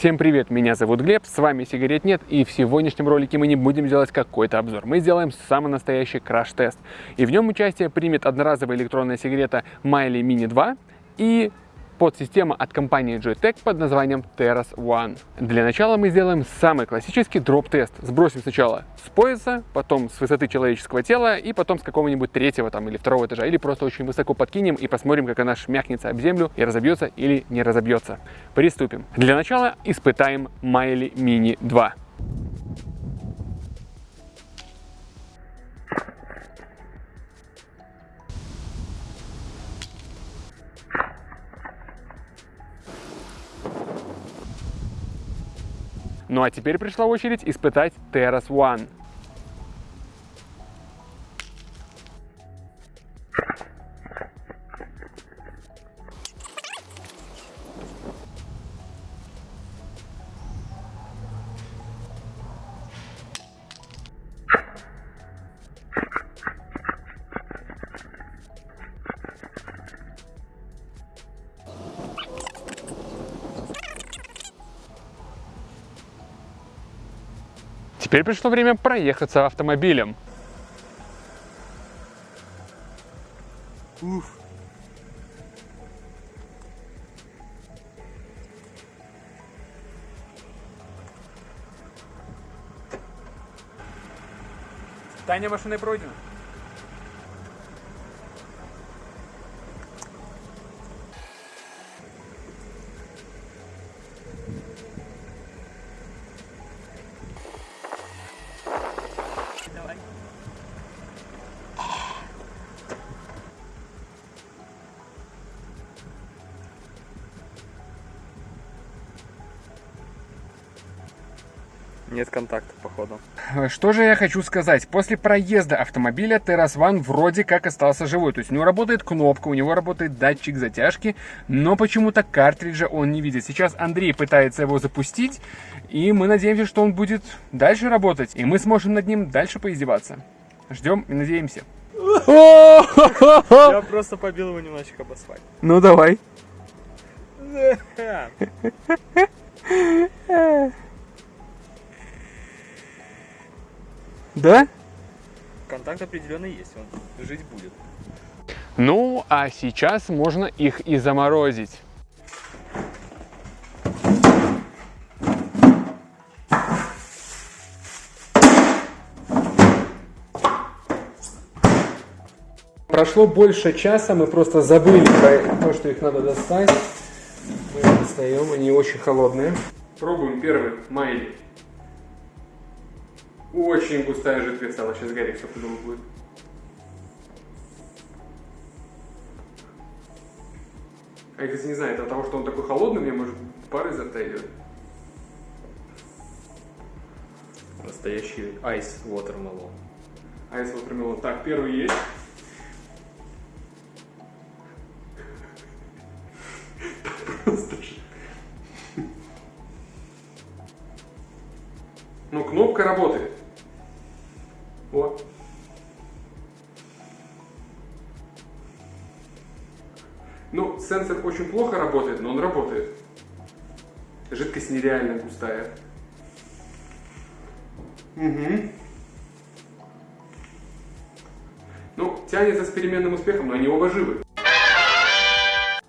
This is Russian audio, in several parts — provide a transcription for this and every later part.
Всем привет, меня зовут Глеб, с вами Сигарет Нет, и в сегодняшнем ролике мы не будем делать какой-то обзор. Мы сделаем самый настоящий краш-тест. И в нем участие примет одноразовая электронная сигарета Miley Mini 2 и подсистема от компании Joytech под названием Terras One. Для начала мы сделаем самый классический дроп-тест. Сбросим сначала с пояса, потом с высоты человеческого тела и потом с какого-нибудь третьего там или второго этажа. Или просто очень высоко подкинем и посмотрим, как она шмякнется об землю и разобьется или не разобьется. Приступим. Для начала испытаем Miley Mini 2. Ну а теперь пришла очередь испытать Terras One. Теперь пришло время проехаться автомобилем. Уф. Таня машиной пройдена. Нет контакта, походу. Что же я хочу сказать? После проезда автомобиля One вроде как остался живой. То есть у него работает кнопка, у него работает датчик затяжки, но почему-то картриджа он не видит. Сейчас Андрей пытается его запустить, и мы надеемся, что он будет дальше работать, и мы сможем над ним дальше поиздеваться. Ждем и надеемся. Я просто побил его немножечко об асфальт. Ну давай. Да? Контакт определенный есть, он жить будет. Ну, а сейчас можно их и заморозить. Прошло больше часа, мы просто забыли про то, что их надо достать. Мы их достаем, они очень холодные. Пробуем первый майли. Очень густая жидкость стала, сейчас гореть, что подумал будет. А я, кстати, не знаю, это от того, что он такой холодный, мне может пар изо рта идет. Настоящий айс watermelon. Айс watermelon. Так, первый есть. Ну, кнопка работает. Вот. Ну, сенсор очень плохо работает, но он работает. Жидкость нереально густая. Угу. Ну, тянется с переменным успехом, но они оба живы.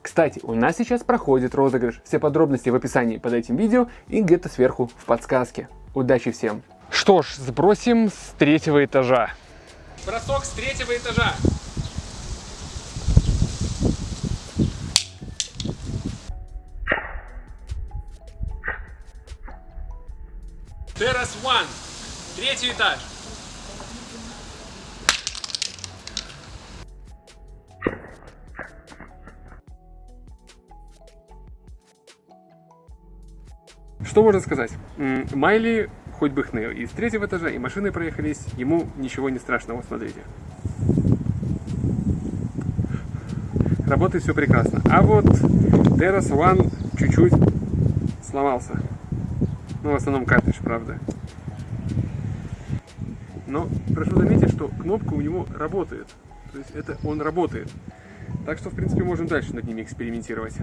Кстати, у нас сейчас проходит розыгрыш. Все подробности в описании под этим видео и где-то сверху в подсказке. Удачи всем! Что ж, сбросим с третьего этажа. Бросок с третьего этажа. Террас One. Третий этаж. Что можно сказать? Майли хоть бы хны. И с третьего этажа, и машины проехались, ему ничего не страшного, смотрите. Работает все прекрасно. А вот Terras One чуть-чуть сломался. Ну, в основном картридж, правда. Но прошу заметить, что кнопка у него работает. То есть это он работает. Так что, в принципе, можем дальше над ними экспериментировать.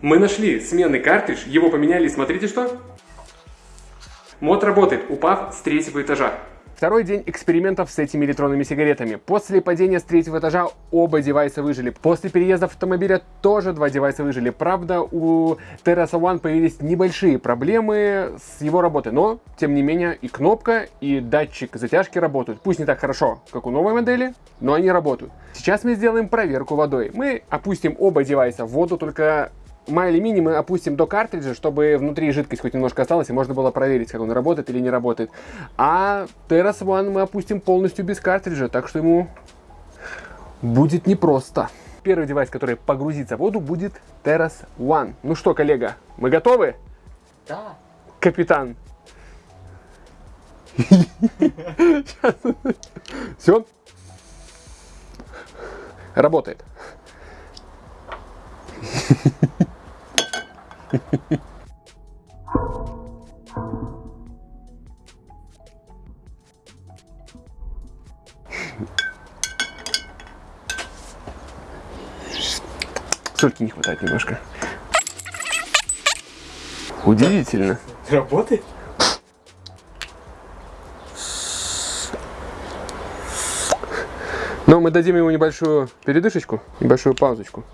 Мы нашли сменный картридж, его поменяли, смотрите что. Мод работает, упав с третьего этажа. Второй день экспериментов с этими электронными сигаретами. После падения с третьего этажа оба девайса выжили. После переезда автомобиля тоже два девайса выжили. Правда, у Terrace One появились небольшие проблемы с его работой. Но, тем не менее, и кнопка, и датчик затяжки работают. Пусть не так хорошо, как у новой модели, но они работают. Сейчас мы сделаем проверку водой. Мы опустим оба девайса в воду, только Майли Мини мы опустим до картриджа, чтобы внутри жидкость хоть немножко осталась, и можно было проверить, как он работает или не работает. А Terrace One мы опустим полностью без картриджа, так что ему будет непросто. Первый девайс, который погрузится в воду, будет Terrace One. Ну что, коллега, мы готовы? Да. Капитан. Все. Работает. Сольки не хватает немножко. Удивительно. Работает? Но мы дадим ему небольшую передышечку, небольшую паузочку.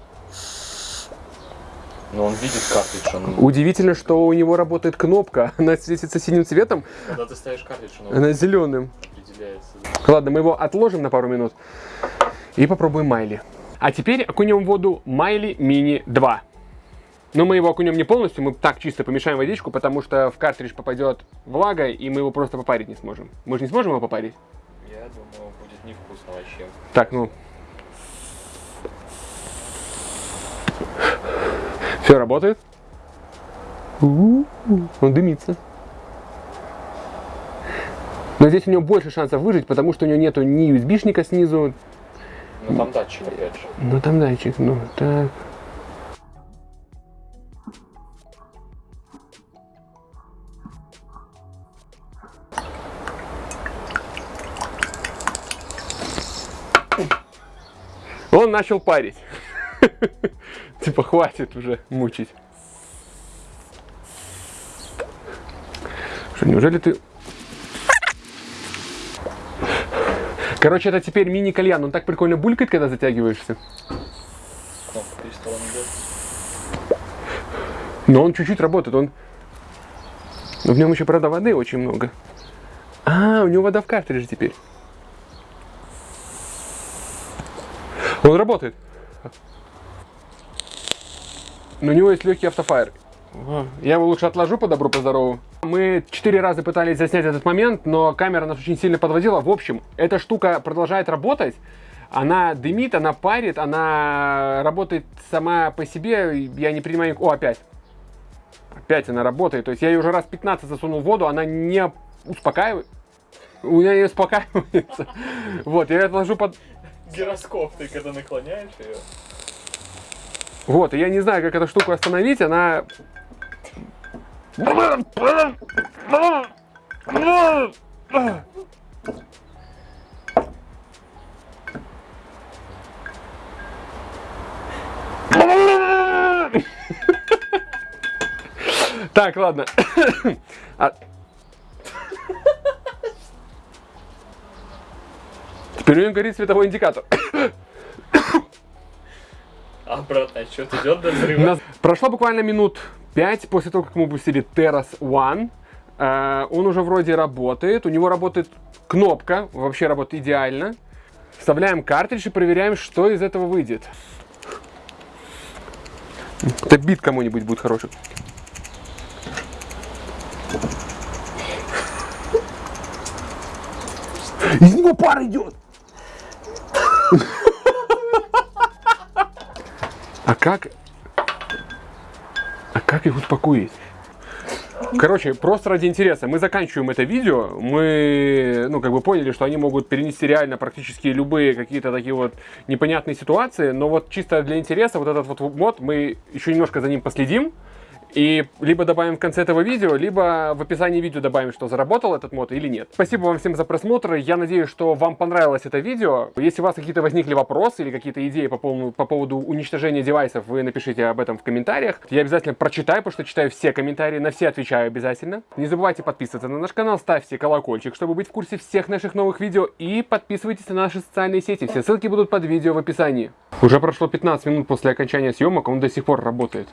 Но он видит картридж, он... Удивительно, что у него работает кнопка. Она светится синим цветом, Когда ты ставишь картридж, он она зеленым. определяется. Ладно, мы его отложим на пару минут и попробуем Майли. А теперь окунем в воду Майли Мини 2. Но мы его окунем не полностью, мы так чисто помешаем водичку, потому что в картридж попадет влага, и мы его просто попарить не сможем. Мы же не сможем его попарить? Я думаю, будет невкусно вообще. Так, ну. Все работает. Он дымится. Но здесь у него больше шансов выжить, потому что у него нету ни USB-шника снизу. Ну там датчик опять же. Ну там датчик, ну так. Он начал парить. Типа хватит уже мучить. Что, неужели ты... Короче, это теперь мини-кальян. Он так прикольно булькает, когда затягиваешься. Но он чуть-чуть работает. Он... Но в нем еще, правда, воды очень много. А, у него вода в картридже теперь. Он работает. Но у него есть легкий автофайр. Я его лучше отложу по добру, по здорову. Мы четыре раза пытались заснять этот момент, но камера нас очень сильно подводила. В общем, эта штука продолжает работать. Она дымит, она парит, она работает сама по себе. Я не принимаю... О, опять. Опять она работает. То есть я ее уже раз 15 засунул в воду, она не успокаивает. У меня не успокаивается. Вот, я ее отложу под... Гироскоп, ты когда наклоняешь ее. Вот, я не знаю, как эту штуку остановить, она... Так, ладно. А- Теперь у него горит световой индикатор. Обратный отсчет идет до взрыва. прошло буквально минут 5 после того, как мы пустили Terrace One. Э, Он уже вроде работает. У него работает кнопка. Вообще работает идеально. Вставляем картридж и проверяем, что из этого выйдет. Это бит кому-нибудь будет хороший. Из него пар идет. А как... А как их успокоить? Короче, просто ради интереса, мы заканчиваем это видео, мы, ну, как бы поняли, что они могут перенести реально практически любые какие-то такие вот непонятные ситуации, но вот чисто для интереса вот этот вот мод, мы еще немножко за ним последим, И либо добавим в конце этого видео, либо в описании видео добавим, что заработал этот мод или нет. Спасибо вам всем за просмотр. Я надеюсь, что вам понравилось это видео. Если у вас какие-то возникли вопросы или какие-то идеи по поводу, по поводу уничтожения девайсов, вы напишите об этом в комментариях. Я обязательно прочитаю, потому что читаю все комментарии, на все отвечаю обязательно. Не забывайте подписываться на наш канал, ставьте колокольчик, чтобы быть в курсе всех наших новых видео. И подписывайтесь на наши социальные сети. Все ссылки будут под видео в описании. Уже прошло 15 минут после окончания съемок, он до сих пор работает.